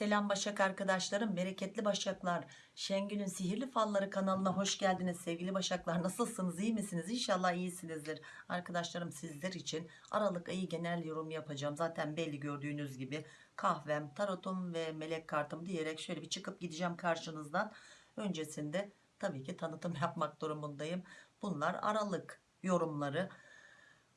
Selam Başak arkadaşlarım, bereketli Başaklar. Şengül'ün Sihirli Falları kanalına hoş geldiniz sevgili Başaklar. Nasılsınız, iyi misiniz? İnşallah iyisinizdir. Arkadaşlarım sizler için Aralık ayı genel yorum yapacağım. Zaten belli gördüğünüz gibi kahvem, tarotum ve melek kartım diyerek şöyle bir çıkıp gideceğim karşınızdan. Öncesinde tabii ki tanıtım yapmak durumundayım. Bunlar Aralık yorumları.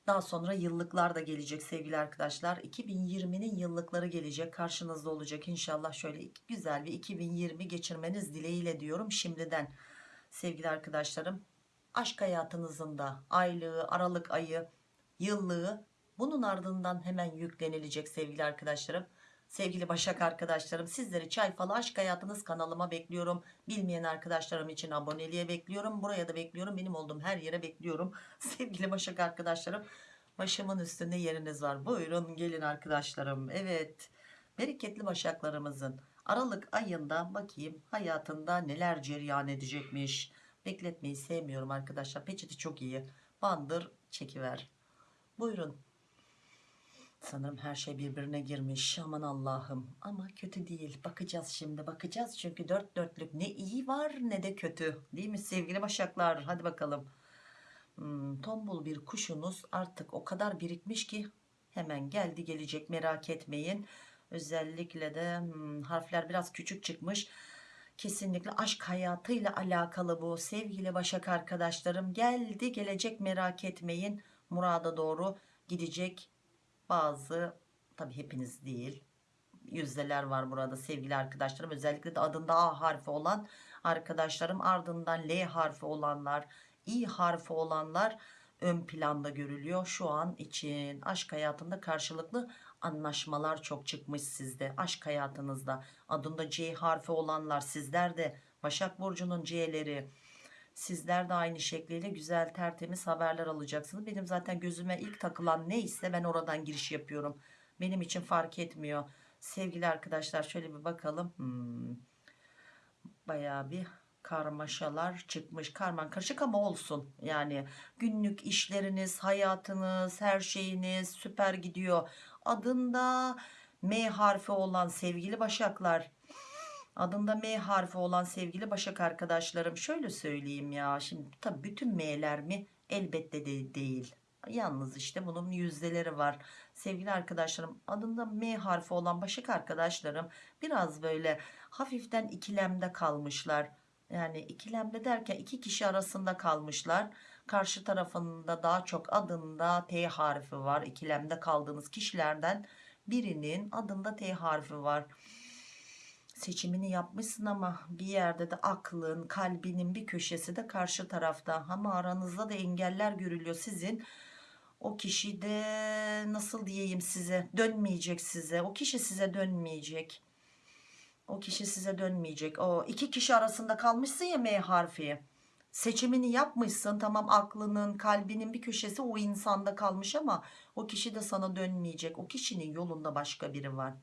Daha sonra yıllıklar da gelecek sevgili arkadaşlar. 2020'nin yıllıkları gelecek karşınızda olacak inşallah. Şöyle güzel bir 2020 geçirmeniz dileğiyle diyorum şimdiden. Sevgili arkadaşlarım aşk hayatınızın da aylığı, aralık ayı, yıllığı bunun ardından hemen yüklenilecek sevgili arkadaşlarım. Sevgili Başak arkadaşlarım sizleri Çay Falı Aşk Hayatınız kanalıma bekliyorum. Bilmeyen arkadaşlarım için aboneliğe bekliyorum. Buraya da bekliyorum. Benim olduğum her yere bekliyorum. Sevgili Başak arkadaşlarım başımın üstünde yeriniz var. Buyurun gelin arkadaşlarım. Evet bereketli Başaklarımızın Aralık ayında bakayım hayatında neler cereyan edecekmiş. Bekletmeyi sevmiyorum arkadaşlar. Peçeti çok iyi. Bandır çekiver. Buyurun. Sanırım her şey birbirine girmiş. Aman Allah'ım. Ama kötü değil. Bakacağız şimdi. Bakacağız çünkü dört dörtlük ne iyi var ne de kötü. Değil mi sevgili başaklar? Hadi bakalım. Hmm, tombul bir kuşunuz artık o kadar birikmiş ki hemen geldi gelecek merak etmeyin. Özellikle de hmm, harfler biraz küçük çıkmış. Kesinlikle aşk hayatıyla alakalı bu sevgili başak arkadaşlarım. Geldi gelecek merak etmeyin. Murada doğru gidecek bazı tabi hepiniz değil yüzdeler var burada sevgili arkadaşlarım. Özellikle de adında A harfi olan arkadaşlarım ardından L harfi olanlar İ harfi olanlar ön planda görülüyor. Şu an için aşk hayatında karşılıklı anlaşmalar çok çıkmış sizde. Aşk hayatınızda adında C harfi olanlar sizler de Başak Burcu'nun C'leri Sizler de aynı şekliyle güzel tertemiz haberler alacaksınız. Benim zaten gözüme ilk takılan neyse ben oradan giriş yapıyorum. Benim için fark etmiyor. Sevgili arkadaşlar şöyle bir bakalım. Hmm. Bayağı bir karmaşalar çıkmış. Karman karışık ama olsun. Yani günlük işleriniz, hayatınız, her şeyiniz süper gidiyor. Adında M harfi olan sevgili başaklar adında M harfi olan sevgili Başak arkadaşlarım şöyle söyleyeyim ya şimdi tabi bütün M'ler mi? Elbette de değil. Yalnız işte bunun yüzdeleri var. Sevgili arkadaşlarım adında M harfi olan Başak arkadaşlarım biraz böyle hafiften ikilemde kalmışlar. Yani ikilemde derken iki kişi arasında kalmışlar. Karşı tarafında daha çok adında T harfi var. İkilemde kaldığınız kişilerden birinin adında T harfi var seçimini yapmışsın ama bir yerde de aklın kalbinin bir köşesi de karşı tarafta. Ama aranızda da engeller görülüyor. Sizin o kişi de nasıl diyeyim size dönmeyecek size. O kişi size dönmeyecek. O kişi size dönmeyecek. O iki kişi arasında kalmışsın ya M harfi. Seçimini yapmışsın. Tamam aklının kalbinin bir köşesi o insanda kalmış ama o kişi de sana dönmeyecek. O kişinin yolunda başka biri var.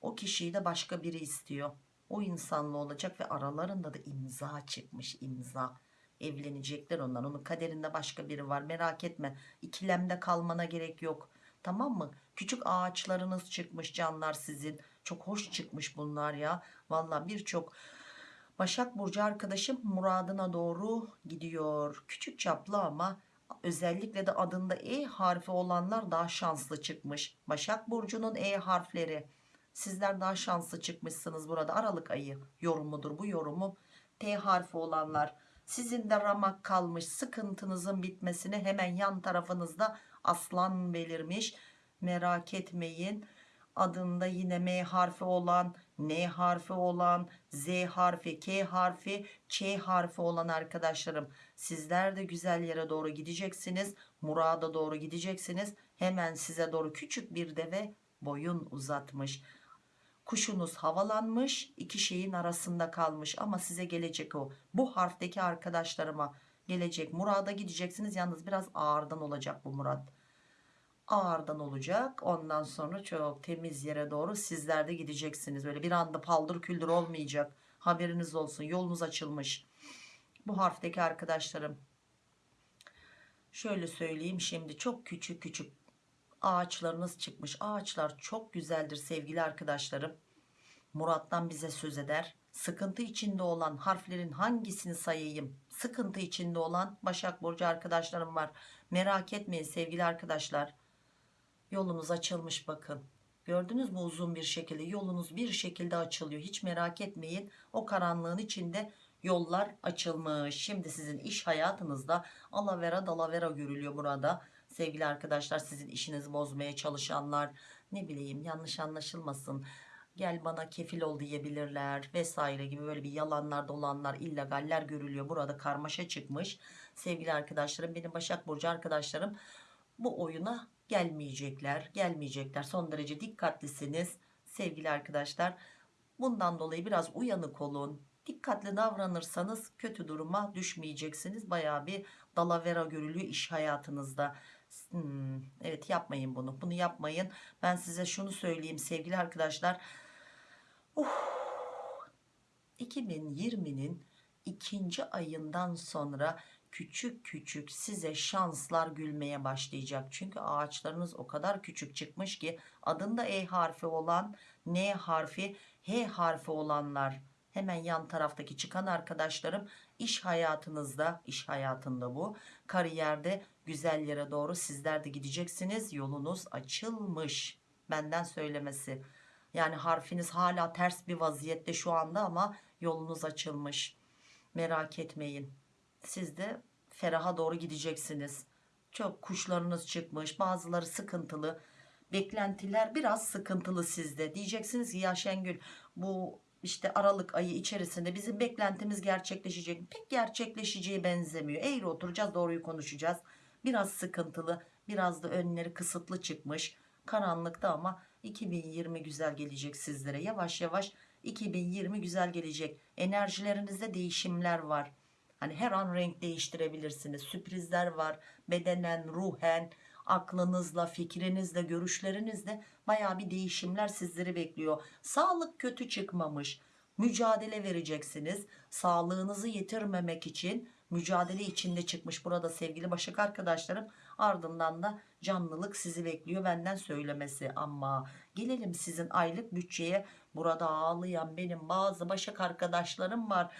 O kişiyi de başka biri istiyor. O insanla olacak ve aralarında da imza çıkmış imza. Evlenecekler onlar. Onun kaderinde başka biri var. Merak etme. İkilemde kalmana gerek yok. Tamam mı? Küçük ağaçlarınız çıkmış canlar sizin. Çok hoş çıkmış bunlar ya. Valla birçok Başak Burcu arkadaşım muradına doğru gidiyor. Küçük çaplı ama özellikle de adında E harfi olanlar daha şanslı çıkmış. Başak Burcu'nun E harfleri Sizler daha şanslı çıkmışsınız burada. Aralık ayı yorumudur bu yorumu. T harfi olanlar sizin de ramak kalmış sıkıntınızın bitmesine hemen yan tarafınızda aslan belirmiş. Merak etmeyin. Adında yine M harfi olan, N harfi olan, Z harfi, K harfi, Ç harfi olan arkadaşlarım. Sizler de güzel yere doğru gideceksiniz. Murada doğru gideceksiniz. Hemen size doğru küçük bir deve boyun uzatmış kuşunuz havalanmış iki şeyin arasında kalmış. Ama size gelecek o. Bu harfteki arkadaşlarıma gelecek. Murada gideceksiniz. Yalnız biraz ağırdan olacak bu murat. Ağırdan olacak. Ondan sonra çok temiz yere doğru sizler de gideceksiniz. Öyle bir anda paldır küldür olmayacak. Haberiniz olsun. Yolunuz açılmış. Bu harfteki arkadaşlarım. Şöyle söyleyeyim şimdi. Çok küçük küçük ağaçlarınız çıkmış ağaçlar çok güzeldir sevgili arkadaşlarım Murat'tan bize söz eder. Sıkıntı içinde olan harflerin hangisini sayayım? Sıkıntı içinde olan Başak Burcu arkadaşlarım var. Merak etmeyin sevgili arkadaşlar. Yolunuz açılmış bakın. Gördünüz mü uzun bir şekilde yolunuz bir şekilde açılıyor. Hiç merak etmeyin. O karanlığın içinde yollar açılmış. Şimdi sizin iş hayatınızda alavera dalavera görülüyor burada. Sevgili arkadaşlar sizin işinizi bozmaya çalışanlar ne bileyim yanlış anlaşılmasın. Gel bana kefil ol diyebilirler vesaire gibi böyle bir yalanlar dolanlar illegaller görülüyor. Burada karmaşa çıkmış. Sevgili arkadaşlarım benim Başak Burcu arkadaşlarım bu oyuna gelmeyecekler gelmeyecekler son derece dikkatlisiniz sevgili arkadaşlar bundan dolayı biraz uyanık olun dikkatli davranırsanız kötü duruma düşmeyeceksiniz baya bir dalavera görülüyor iş hayatınızda Hmm, evet yapmayın bunu. Bunu yapmayın. Ben size şunu söyleyeyim sevgili arkadaşlar. Uf, 2020'nin ikinci ayından sonra küçük küçük size şanslar gülmeye başlayacak. Çünkü ağaçlarınız o kadar küçük çıkmış ki adında E harfi olan, N harfi, H harfi olanlar. Hemen yan taraftaki çıkan arkadaşlarım iş hayatınızda, iş hayatında bu, kariyerde güzel yere doğru sizler de gideceksiniz. Yolunuz açılmış. Benden söylemesi. Yani harfiniz hala ters bir vaziyette şu anda ama yolunuz açılmış. Merak etmeyin. Siz de feraha doğru gideceksiniz. Çok kuşlarınız çıkmış. Bazıları sıkıntılı. Beklentiler biraz sıkıntılı sizde. Diyeceksiniz ki ya Şengül bu işte Aralık ayı içerisinde bizim beklentimiz gerçekleşecek. Pek gerçekleşeceği benzemiyor. Eğri oturacağız doğruyu konuşacağız. Biraz sıkıntılı biraz da önleri kısıtlı çıkmış. Karanlıkta ama 2020 güzel gelecek sizlere. Yavaş yavaş 2020 güzel gelecek. Enerjilerinizde değişimler var. Hani her an renk değiştirebilirsiniz. Sürprizler var. Bedenen, ruhen, aklınızla, fikrinizle, görüşlerinizle baya bir değişimler sizleri bekliyor. Sağlık kötü çıkmamış. Mücadele vereceksiniz. Sağlığınızı yitirmemek için mücadele içinde çıkmış burada sevgili Başak arkadaşlarım. Ardından da canlılık sizi bekliyor benden söylemesi. Ama gelelim sizin aylık bütçeye. Burada ağlayan benim bazı Başak arkadaşlarım var.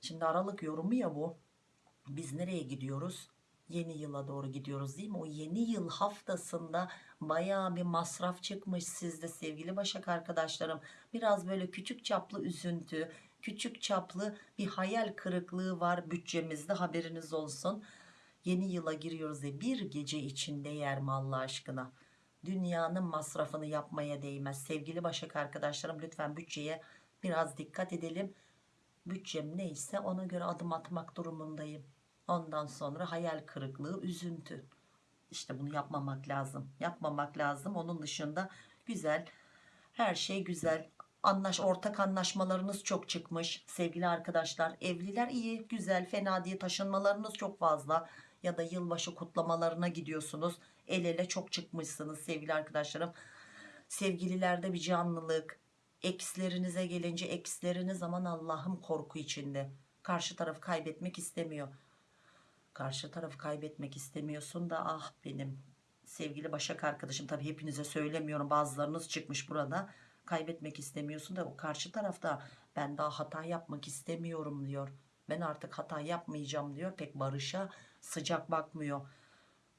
Şimdi Aralık yorumu ya bu. Biz nereye gidiyoruz? Yeni yıla doğru gidiyoruz değil mi? O yeni yıl haftasında baya bir masraf çıkmış sizde sevgili Başak arkadaşlarım. Biraz böyle küçük çaplı üzüntü, küçük çaplı bir hayal kırıklığı var bütçemizde haberiniz olsun. Yeni yıla giriyoruz ve bir gece içinde yer mi Allah aşkına? Dünyanın masrafını yapmaya değmez. Sevgili Başak arkadaşlarım lütfen bütçeye biraz dikkat edelim. Bütçem neyse ona göre adım atmak durumundayım. Ondan sonra hayal kırıklığı, üzüntü. İşte bunu yapmamak lazım. Yapmamak lazım. Onun dışında güzel, her şey güzel. Anlaş, ortak anlaşmalarınız çok çıkmış sevgili arkadaşlar. Evliler iyi, güzel, fena diye taşınmalarınız çok fazla. Ya da yılbaşı kutlamalarına gidiyorsunuz. El ele çok çıkmışsınız sevgili arkadaşlarım. Sevgililerde bir canlılık. Ekslerinize gelince eksleriniz aman Allah'ım korku içinde. Karşı tarafı kaybetmek istemiyor. Karşı tarafı kaybetmek istemiyorsun da ah benim sevgili Başak arkadaşım. Tabi hepinize söylemiyorum bazılarınız çıkmış burada kaybetmek istemiyorsun da o karşı tarafta ben daha hata yapmak istemiyorum. diyor. Ben artık hata yapmayacağım. diyor. Pek barışa sıcak bakmıyor.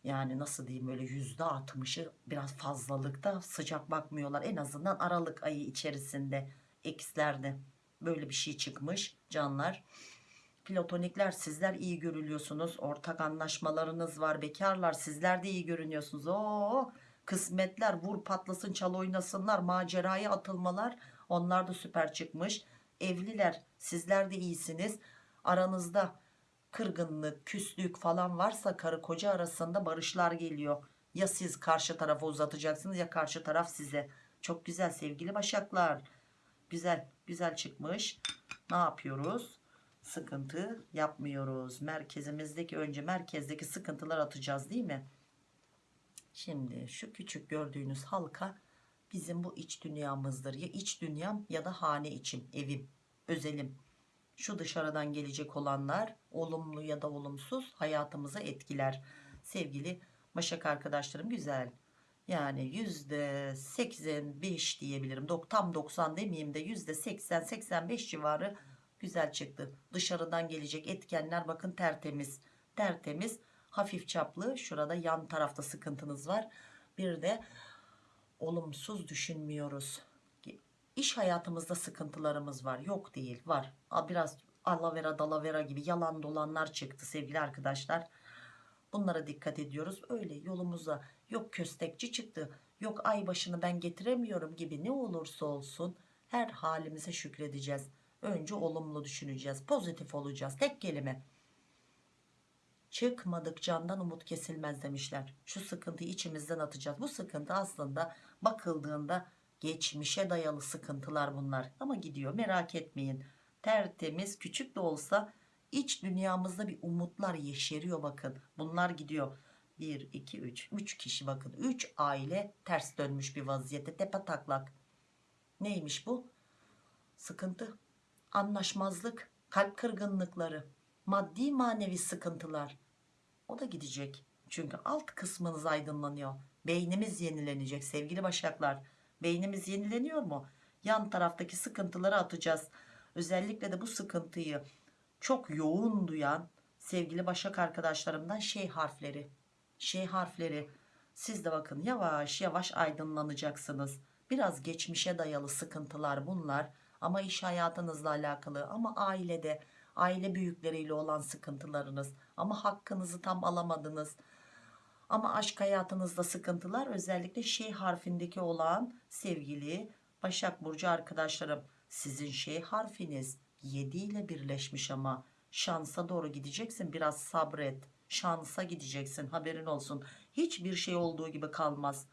Yani nasıl diyeyim öyle yüzde altmışı biraz fazlalıkta sıcak bakmıyorlar. En azından Aralık ayı içerisinde ekslerde böyle bir şey çıkmış canlar platonikler sizler iyi görülüyorsunuz. Ortak anlaşmalarınız var bekarlar sizler de iyi görünüyorsunuz. O kısmetler vur patlasın çal oynasınlar maceraya atılmalar. Onlar da süper çıkmış. Evliler sizler de iyisiniz. Aranızda kırgınlık küslük falan varsa karı koca arasında barışlar geliyor. Ya siz karşı tarafa uzatacaksınız ya karşı taraf size. Çok güzel sevgili başaklar. Güzel güzel çıkmış. Ne yapıyoruz sıkıntı yapmıyoruz. Merkezimizdeki önce merkezdeki sıkıntılar atacağız değil mi? Şimdi şu küçük gördüğünüz halka bizim bu iç dünyamızdır. Ya iç dünyam ya da hane içim evim özelim. Şu dışarıdan gelecek olanlar olumlu ya da olumsuz hayatımıza etkiler. Sevgili Başak arkadaşlarım güzel. Yani yüzde 85 diyebilirim. Dok- Tam 90 demeyeyim de yüzde 80-85 civarı güzel çıktı. Dışarıdan gelecek etkenler bakın tertemiz. Tertemiz hafif çaplı. Şurada yan tarafta sıkıntınız var. Bir de olumsuz düşünmüyoruz. İş hayatımızda sıkıntılarımız var. Yok değil var. Biraz alavera dalavera gibi yalan dolanlar çıktı sevgili arkadaşlar. Bunlara dikkat ediyoruz. Öyle yolumuza yok köstekçi çıktı. Yok ay başını ben getiremiyorum gibi ne olursa olsun her halimize şükredeceğiz. Önce olumlu düşüneceğiz. Pozitif olacağız. Tek kelime. Çıkmadık candan umut kesilmez demişler. Şu sıkıntıyı içimizden atacağız. Bu sıkıntı aslında bakıldığında geçmişe dayalı sıkıntılar bunlar. Ama gidiyor merak etmeyin. Tertemiz küçük de olsa iç dünyamızda bir umutlar yeşeriyor bakın. Bunlar gidiyor. 1, 2, 3. 3 kişi bakın. 3 aile ters dönmüş bir vaziyette. Tepe taklak. Neymiş bu? Sıkıntı, anlaşmazlık, kalp kırgınlıkları, maddi manevi sıkıntılar. O da gidecek. Çünkü alt kısmınız aydınlanıyor. Beynimiz yenilenecek sevgili başaklar. Beynimiz yenileniyor mu? Yan taraftaki sıkıntıları atacağız. Özellikle de bu sıkıntıyı çok yoğun duyan sevgili başak arkadaşlarımdan şey harfleri. Şey harfleri. Siz de bakın yavaş yavaş aydınlanacaksınız. Biraz geçmişe dayalı sıkıntılar bunlar. Ama iş hayatınızla alakalı ama ailede aile büyükleriyle olan sıkıntılarınız ama hakkınızı tam alamadınız. Ama aşk hayatınızda sıkıntılar özellikle şey harfindeki olan sevgili Başak Burcu arkadaşlarım sizin şey harfiniz 7 ile birleşmiş ama şansa doğru gideceksin biraz sabret şansa gideceksin haberin olsun. Hiçbir şey olduğu gibi kalmaz.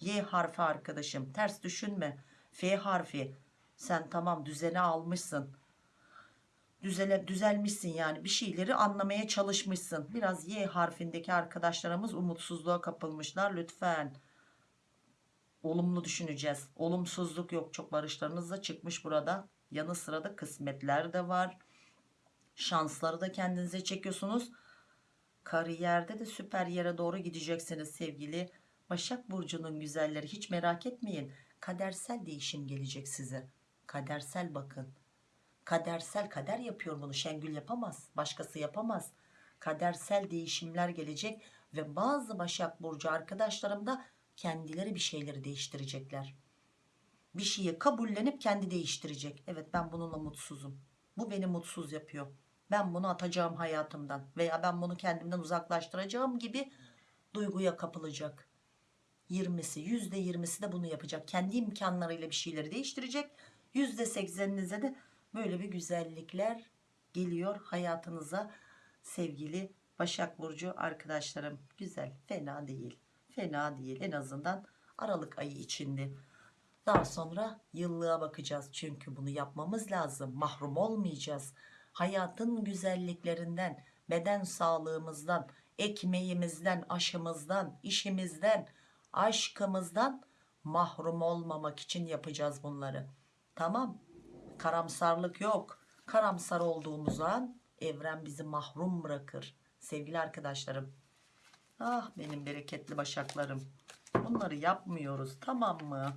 Y harfi arkadaşım ters düşünme. F harfi sen tamam düzene almışsın. Düzele, düzelmişsin yani. Bir şeyleri anlamaya çalışmışsın. Biraz Y harfindeki arkadaşlarımız umutsuzluğa kapılmışlar. Lütfen. Olumlu düşüneceğiz. Olumsuzluk yok. Çok barışlarınız da çıkmış burada. Yanı sıra da kısmetler de var. Şansları da kendinize çekiyorsunuz. Kariyerde de süper yere doğru gideceksiniz sevgili Başak Burcu'nun güzelleri. Hiç merak etmeyin. Kadersel değişim gelecek size kadersel bakın. Kadersel kader yapıyor bunu. Şengül yapamaz başkası yapamaz. Kadersel değişimler gelecek ve bazı Başak Burcu arkadaşlarım da kendileri bir şeyleri değiştirecekler. Bir şeyi kabullenip kendi değiştirecek. Evet ben bununla mutsuzum. Bu beni mutsuz yapıyor. Ben bunu atacağım hayatımdan veya ben bunu kendimden uzaklaştıracağım gibi duyguya kapılacak. 20'si %20'si de bunu yapacak. Kendi imkanlarıyla bir şeyleri değiştirecek %80'inize de böyle bir güzellikler geliyor hayatınıza sevgili Başak Burcu arkadaşlarım. Güzel fena değil fena değil. En azından Aralık ayı içinde daha sonra yıllığa bakacağız çünkü bunu yapmamız lazım. Mahrum olmayacağız. Hayatın güzelliklerinden beden sağlığımızdan ekmeğimizden aşımızdan işimizden aşkımızdan mahrum olmamak için yapacağız bunları tamam. Karamsarlık yok. Karamsar olduğumuz an evren bizi mahrum bırakır. Sevgili arkadaşlarım. Ah benim bereketli başaklarım. Bunları yapmıyoruz tamam mı?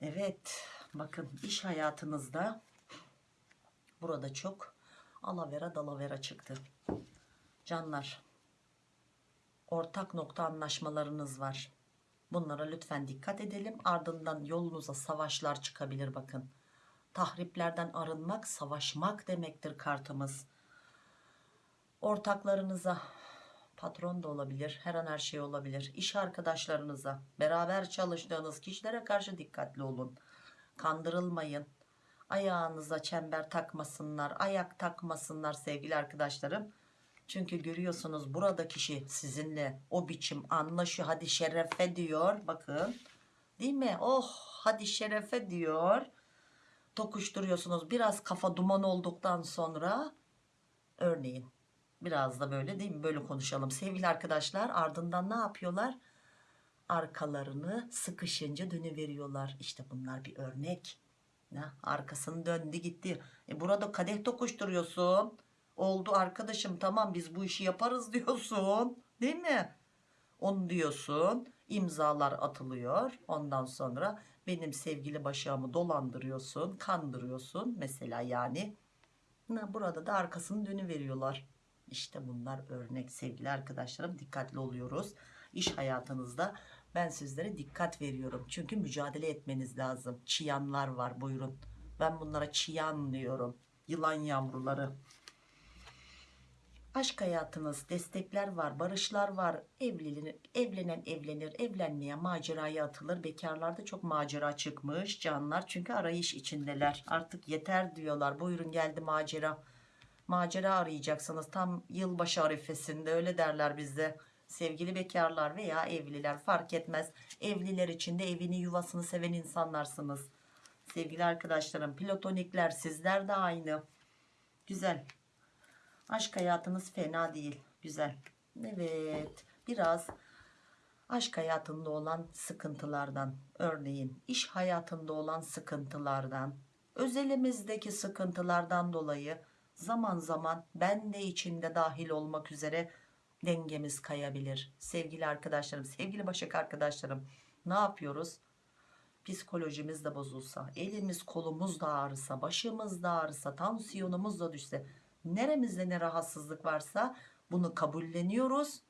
Evet bakın iş hayatınızda burada çok alavera dalavera çıktı. Canlar ortak nokta anlaşmalarınız var bunlara lütfen dikkat edelim. Ardından yolunuza savaşlar çıkabilir bakın. Tahriplerden arınmak savaşmak demektir kartımız. Ortaklarınıza patron da olabilir her an her şey olabilir. İş arkadaşlarınıza beraber çalıştığınız kişilere karşı dikkatli olun. Kandırılmayın. Ayağınıza çember takmasınlar ayak takmasınlar sevgili arkadaşlarım çünkü görüyorsunuz burada kişi sizinle o biçim anlaşıyor hadi şerefe diyor. Bakın değil mi? Oh hadi şerefe diyor. Tokuşturuyorsunuz. Biraz kafa duman olduktan sonra örneğin biraz da böyle değil mi? Böyle konuşalım. Sevgili arkadaşlar ardından ne yapıyorlar? Arkalarını sıkışınca dönüveriyorlar. İşte bunlar bir örnek. Ya, arkasını döndü gitti. E burada kadeh tokuşturuyorsun oldu arkadaşım tamam biz bu işi yaparız diyorsun değil mi Onu diyorsun. imzalar atılıyor. Ondan sonra benim sevgili başağımı dolandırıyorsun. Kandırıyorsun. Mesela yani. Burada da arkasını dönüveriyorlar. İşte bunlar örnek sevgili arkadaşlarım. Dikkatli oluyoruz. İş hayatınızda ben sizlere dikkat veriyorum. Çünkü mücadele etmeniz lazım. Çıyanlar var buyurun. Ben bunlara çıyan diyorum. Yılan yavruları. Aşk hayatınız, destekler var, barışlar var. Evlenir, evlenen evlenir, evlenmeye maceraya atılır. Bekarlarda çok macera çıkmış canlar. Çünkü arayış içindeler. Artık yeter diyorlar. Buyurun geldi macera. Macera arayacaksınız. Tam yılbaşı arifesinde öyle derler bizde. Sevgili bekarlar veya evliler fark etmez. Evliler için de evini yuvasını seven insanlarsınız. Sevgili arkadaşlarım platonikler sizler de aynı. Güzel. Aşk hayatınız fena değil. Güzel. Evet. Biraz aşk hayatında olan sıkıntılardan, örneğin iş hayatında olan sıkıntılardan, özelimizdeki sıkıntılardan dolayı zaman zaman ben de içinde dahil olmak üzere dengemiz kayabilir. Sevgili arkadaşlarım, sevgili Başak arkadaşlarım ne yapıyoruz? Psikolojimiz de bozulsa, elimiz kolumuz da ağrısa, başımız da ağrısa, tansiyonumuz da düşse, neremizde ne rahatsızlık varsa bunu kabulleniyoruz.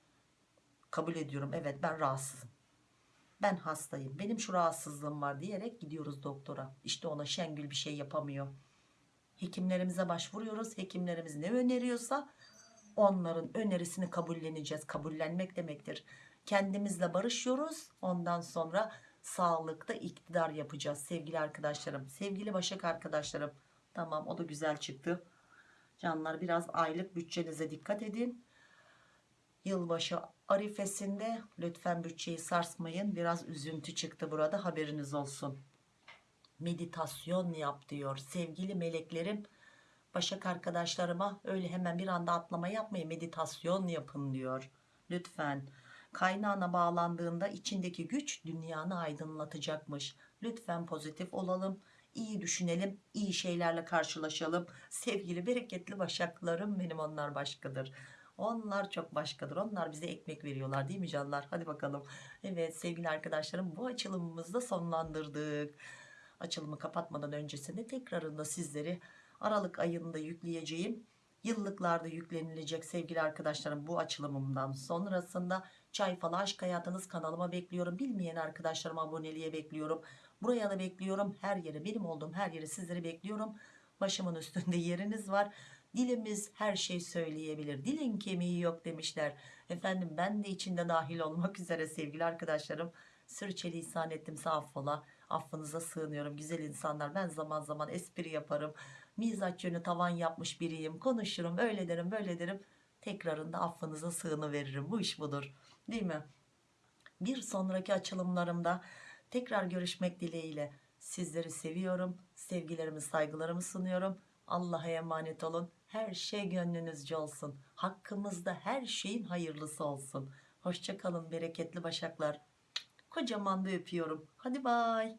Kabul ediyorum evet ben rahatsızım. Ben hastayım. Benim şu rahatsızlığım var diyerek gidiyoruz doktora. İşte ona Şengül bir şey yapamıyor. Hekimlerimize başvuruyoruz. Hekimlerimiz ne öneriyorsa onların önerisini kabulleneceğiz. Kabullenmek demektir. Kendimizle barışıyoruz. Ondan sonra sağlıkta iktidar yapacağız sevgili arkadaşlarım. Sevgili Başak arkadaşlarım. Tamam o da güzel çıktı. Canlar biraz aylık bütçenize dikkat edin. Yılbaşı arifesinde lütfen bütçeyi sarsmayın. Biraz üzüntü çıktı burada haberiniz olsun. Meditasyon yap diyor. Sevgili meleklerim Başak arkadaşlarıma öyle hemen bir anda atlama yapmayın. Meditasyon yapın diyor. Lütfen. Kaynağına bağlandığında içindeki güç dünyanı aydınlatacakmış. Lütfen pozitif olalım. İyi düşünelim. iyi şeylerle karşılaşalım. Sevgili bereketli başaklarım benim onlar başkadır. Onlar çok başkadır. Onlar bize ekmek veriyorlar değil mi canlar? Hadi bakalım. Evet sevgili arkadaşlarım bu açılımımızı da sonlandırdık. Açılımı kapatmadan öncesinde tekrarında sizleri Aralık ayında yükleyeceğim. Yıllıklarda yüklenilecek sevgili arkadaşlarım bu açılımımdan sonrasında Çay Falı Aşk Hayatınız kanalıma bekliyorum. Bilmeyen arkadaşlarıma aboneliğe bekliyorum. Buraya da bekliyorum. Her yere benim olduğum her yere sizleri bekliyorum. Başımın üstünde yeriniz var. Dilimiz her şey söyleyebilir. Dilin kemiği yok demişler. Efendim ben de içinde dahil olmak üzere sevgili arkadaşlarım. Sürçülisan ettimse affola. Affınıza sığınıyorum güzel insanlar. Ben zaman zaman espri yaparım. Mizaç yönü tavan yapmış biriyim. Konuşurum öyle derim böyle derim. Tekrarında affınıza sığını veririm. Bu iş budur. Değil mi? Bir sonraki açılımlarımda tekrar görüşmek dileğiyle sizleri seviyorum. Sevgilerimi saygılarımı sunuyorum. Allah'a emanet olun. Her şey gönlünüzce olsun. Hakkımızda her şeyin hayırlısı olsun. Hoşçakalın bereketli başaklar. Kocaman da öpüyorum. Hadi bay.